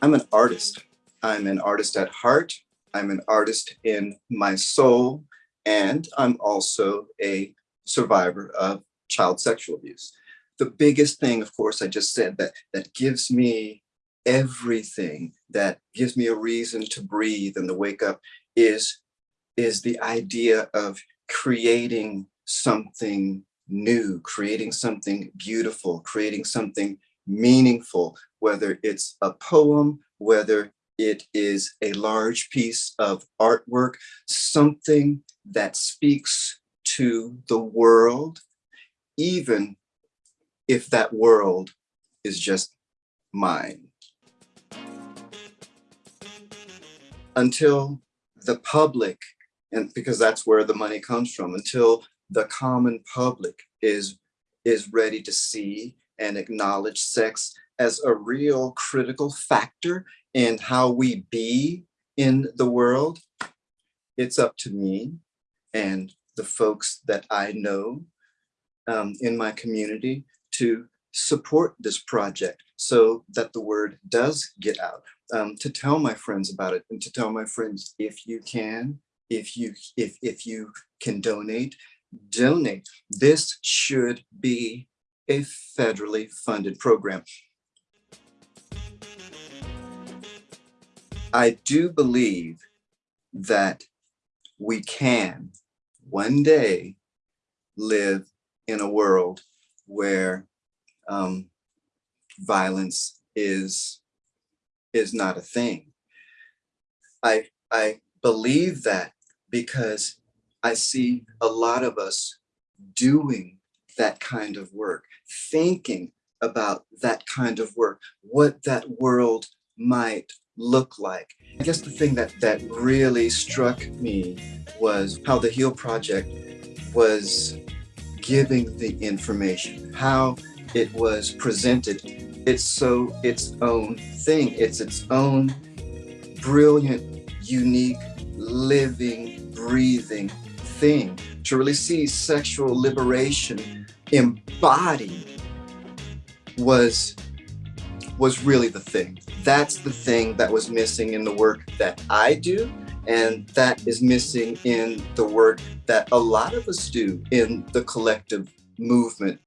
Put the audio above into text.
I'm an artist. I'm an artist at heart. I'm an artist in my soul. And I'm also a survivor of child sexual abuse. The biggest thing, of course, I just said that that gives me everything, that gives me a reason to breathe and to wake up is, is the idea of creating something new, creating something beautiful, creating something meaningful, whether it's a poem, whether it is a large piece of artwork, something that speaks to the world, even if that world is just mine. Until the public, and because that's where the money comes from, until the common public is, is ready to see and acknowledge sex as a real critical factor in how we be in the world, it's up to me and the folks that I know um, in my community to support this project so that the word does get out, um, to tell my friends about it and to tell my friends if you can, if you if if you can donate, donate. This should be a federally funded program. I do believe that we can one day live in a world where um, violence is is not a thing. I I believe that because I see a lot of us doing that kind of work, thinking about that kind of work, what that world might look like. I guess the thing that, that really struck me was how the HEAL Project was giving the information, how it was presented. It's so its own thing. It's its own brilliant, unique, living, breathing thing. To really see sexual liberation embodied was was really the thing. That's the thing that was missing in the work that I do. And that is missing in the work that a lot of us do in the collective movement.